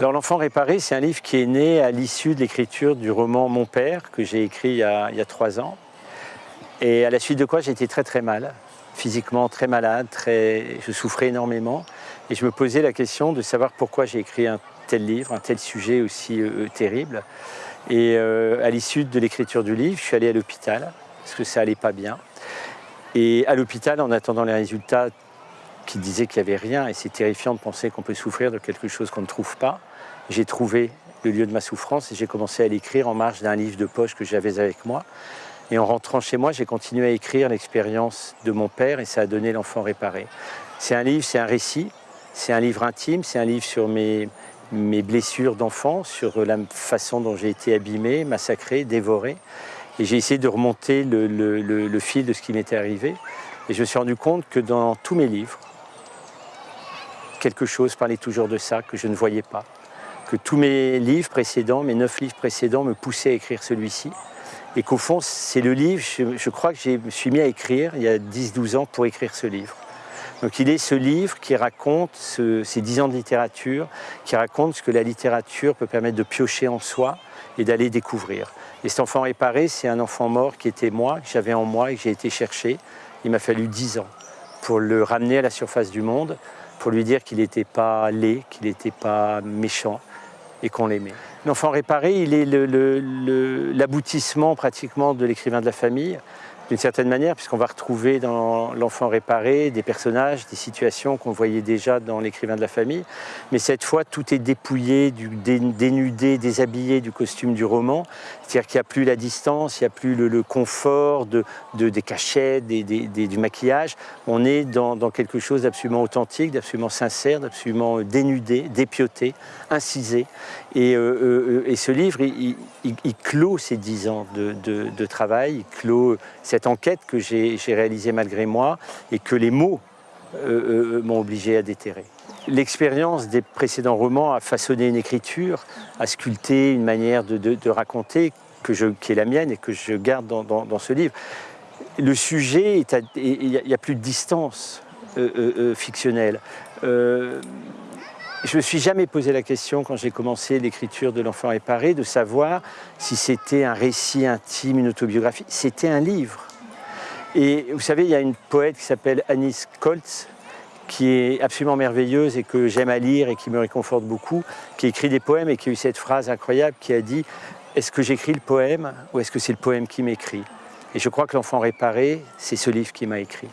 Alors L'enfant réparé, c'est un livre qui est né à l'issue de l'écriture du roman Mon père, que j'ai écrit il y, a, trois ans. Et à la suite de quoi j'ai été très très mal, physiquement très malade, je souffrais énormément. Et je me posais la question de savoir pourquoi j'ai écrit un tel livre, un tel sujet aussi euh, terrible. Et euh, à l'issue de l'écriture du livre, je suis allé à l'hôpital, parce que ça allait pas bien. Et à l'hôpital, en attendant les résultats qui disaient qu'il n'y avait rien, et c'est terrifiant de penser qu'on peut souffrir de quelque chose qu'on ne trouve pas, j'ai trouvé le lieu de ma souffrance et j'ai commencé à l'écrire en marge d'un livre de poche que j'avais avec moi. Et en rentrant chez moi, j'ai continué à écrire l'expérience de mon père et ça a donné l'enfant réparé. C'est un livre, c'est un récit, c'est un livre intime, c'est un livre sur mes, mes blessures d'enfant, sur la façon dont j'ai été abîmé, massacré, dévoré. Et j'ai essayé de remonter le, le fil de ce qui m'était arrivé. Et je me suis rendu compte que dans tous mes livres, quelque chose parlait toujours de ça, que je ne voyais pas. Que tous mes livres précédents, mes neuf livres précédents, me poussaient à écrire celui-ci. Et qu'au fond, c'est le livre, je, crois que je me suis mis à écrire il y a 10-12 ans pour écrire ce livre. Donc il est ce livre qui raconte ce, ces 10 ans de littérature, qui raconte ce que la littérature peut permettre de piocher en soi et d'aller découvrir. Et cet enfant réparé, c'est un enfant mort qui était moi, que j'avais en moi et que j'ai été chercher. Il m'a fallu 10 ans pour le ramener à la surface du monde, pour lui dire qu'il n'était pas laid, qu'il n'était pas méchant et qu'on l'aimait. L'enfant réparé, il est l'aboutissement pratiquement de l'écrivain de la famille, d'une certaine manière, puisqu'on va retrouver dans l'enfant réparé des personnages, des situations qu'on voyait déjà dans l'écrivain de la famille. Mais cette fois, tout est dépouillé, dénudé, déshabillé du costume du roman. C'est-à-dire qu'il n'y a plus la distance, il n'y a plus le, confort de, de, des des, du maquillage. On est dans, quelque chose d'absolument authentique, d'absolument sincère, d'absolument dénudé, dépioté, incisé. Et, euh, euh, ce livre, il, clôt ces dix ans de, de, de travail, il clôt cette enquête que j'ai réalisée malgré moi et que les mots euh, euh, m'ont obligé à déterrer. L'expérience des précédents romans a façonné une écriture, a sculpté une manière de, raconter que je, qui est la mienne et que je garde dans, ce livre. Le sujet, il n'y a, plus de distance euh, euh fictionnelle. Je ne me suis jamais posé la question, quand j'ai commencé l'écriture de l'enfant réparé, de savoir si c'était un récit intime, une autobiographie. C'était un livre. Et vous savez, il y a une poète qui s'appelle Anis Koltz, qui est absolument merveilleuse et que j'aime à lire et qui me réconforte beaucoup, qui écrit des poèmes et qui a eu cette phrase incroyable qui a dit « Est-ce que j'écris le poème ou est-ce que c'est le poème qui m'écrit ?» Et je crois que l'enfant réparé, c'est ce livre qui m'a écrit.